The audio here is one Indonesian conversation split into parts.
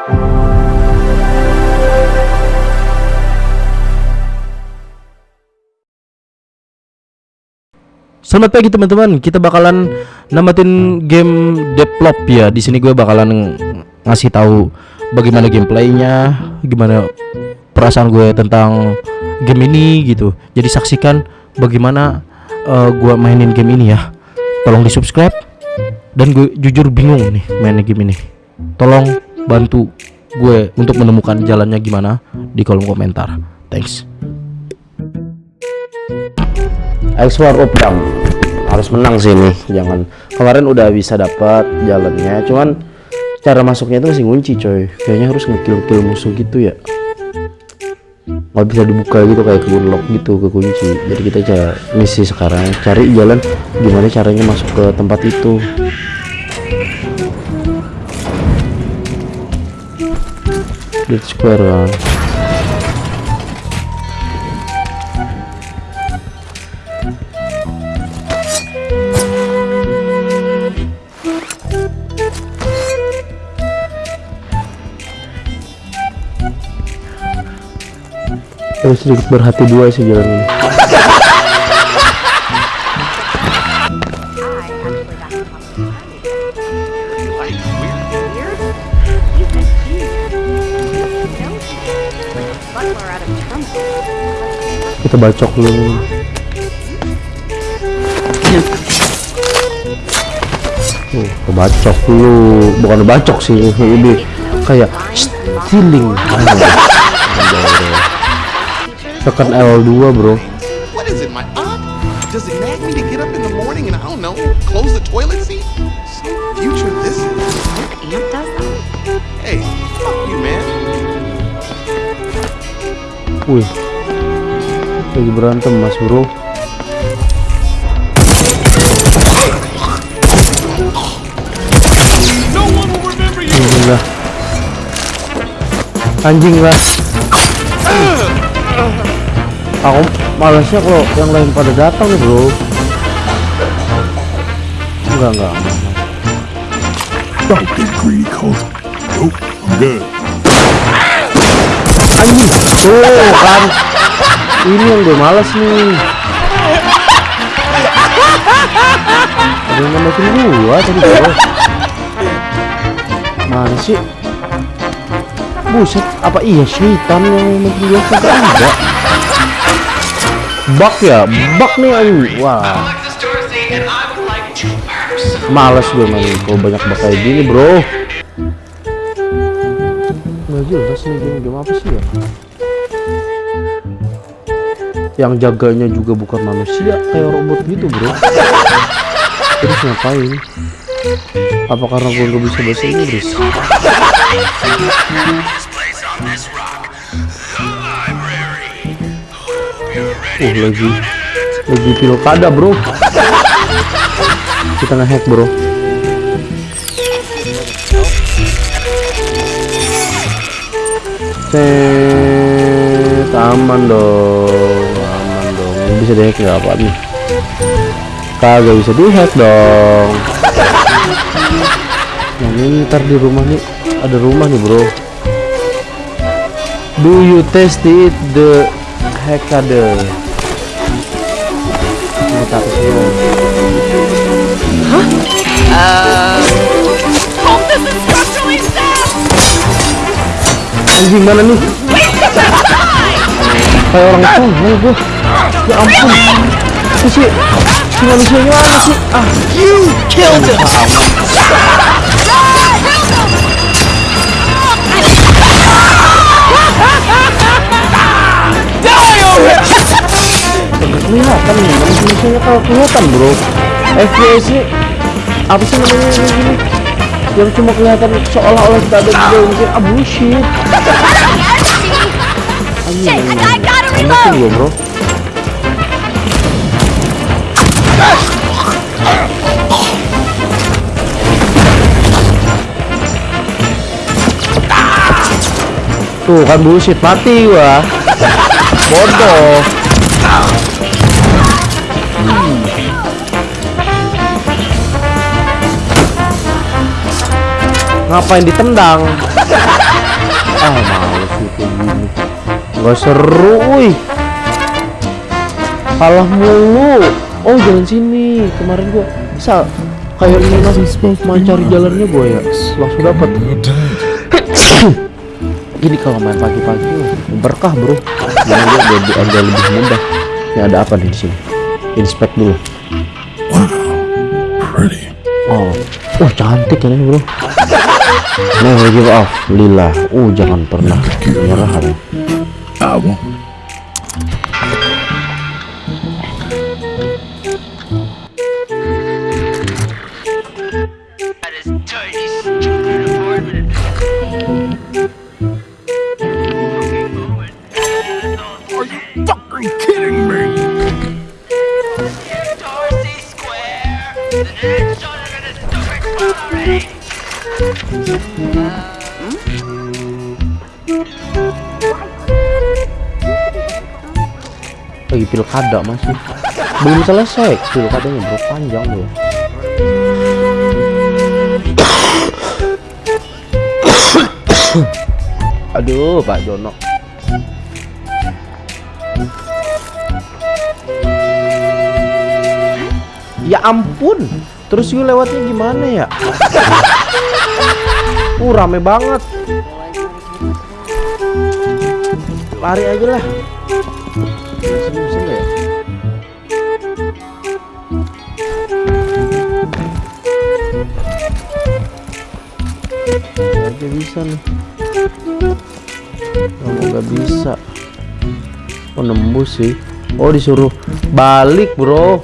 Selamat pagi teman-teman. Kita bakalan namatin game Develop ya. Di sini gue bakalan ngasih tahu bagaimana gameplaynya, gimana perasaan gue tentang game ini gitu. Jadi saksikan bagaimana uh, gue mainin game ini ya. Tolong di subscribe. Dan gue jujur bingung nih mainin game ini. Tolong bantu gue untuk menemukan jalannya gimana di kolom komentar. Thanks. X-War Opdam harus menang sih nih jangan. Kemarin udah bisa dapat jalannya cuman cara masuknya itu masih kunci coy. Kayaknya harus ngekill-kill musuh gitu ya. Nggak bisa dibuka gitu kayak kebun lock gitu ke kunci jadi kita cari misi sekarang cari jalan gimana caranya masuk ke tempat itu Dead Square kan Tapi sedikit berhati dua sih jalan ini. Kita bacok dulu. Oh, kebacok dulu, bukan bacok sih, ini kayak stealing tekan L2 bro What is it, my aunt? Does it nag me to get up in the morning and I don't know, close the toilet seat? Some future this is. Aunt does that? Hey, fuck you, man. Wih lagi berantem mas bro. Anjing lah anjing lah aku malasnya kalau yang lain pada datang nih bro. Enggak enggak. Nope, I'm good. Anjing. Tuh kan. Ini yang gue malas nih. Ada yang nembakin gua tadi bro. Mana sih? Buset apa iya syaitan yang nembakin gua? Kagak ada. Bug ya bug nih anjing. Wah. Males gue main kalau banyak bug gini bro nggak jelas nih game game apa sih ya? Yang jaganya juga bukan manusia kayak robot gitu bro. Terus ngapain? Apa karena gue nggak bisa bahasa Inggris? Uh lagi. Lagi pilkada bro. Kita ngehack bro Cet, aman dong, aman dong. Ini bisa dihack nggak apa nih? Kagak bisa dihack dong. Yang ini ntar di rumah nih, ada rumah nih bro. Do you test it the hackade? Nah, tapi sih. Anjing mana nih? Kayak orang mana gua? Ya ampun. Itu sih, si manusianya mana sih? Ah, you killed him. kelihatan nih manusia kalau kelihatan bro FPS apa sih namanya ini yang cuma kelihatan seolah-olah kita ada di dalam game ah bullshit. Gua bro? Tuh kan bullshit. Mati gua. Bodoh ngapain ditendang? Ah males kayak gini. Nggak seru wih. Kalah mulu. Oh jalan sini. Kemarin gua bisa kayak ini main cari jalannya gua ya. Langsung dapat gini kalau main pagi-pagi berkah bro. Jangan gua jadi agak lebih mudah. Ini ada apa nih di sini? Inspect dulu. Pretty. oh. Wah cantik ini bro never give up lila uh jangan pernah menyerah. I won't. Lagi pilkada masih. Belum selesai pilkadanya bro. Panjang loh aduh Pak Jono. Ya ampun. Terus gue lewatnya gimana ya rame banget lari aja lah ya? Aja bisa nih. Kamu nggak bisa. Oh nembus sih. Oh disuruh balik bro.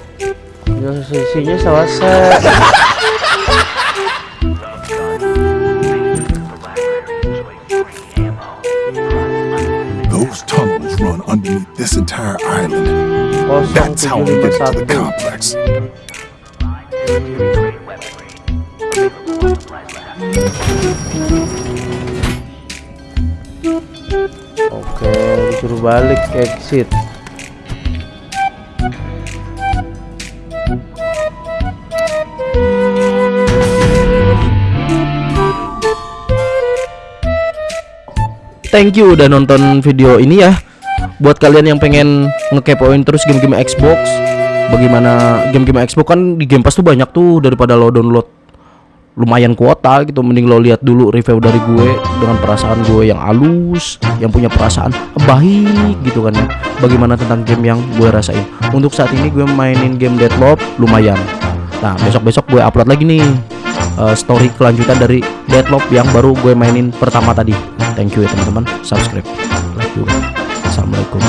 Sisinya selesai. this entire island. That's how we get into the 751. complex. Oke, disuruh balik exit. Thank you udah nonton video ini ya. Buat kalian yang pengen ngekepoin terus game-game Xbox, bagaimana game-game Xbox kan di Game Pass tuh banyak tuh daripada lo download lumayan kuota gitu. Mending lo lihat dulu review dari gue dengan perasaan gue yang halus yang punya perasaan baik gitu kan ya. Bagaimana tentang game yang gue rasain. Untuk saat ini gue mainin game Deadloop lumayan. Nah besok besok gue upload lagi nih eh, story kelanjutan dari Deadloop yang baru gue mainin pertama tadi. Thank you ya teman-teman. Subscribe. Like juga Assalamualaikum.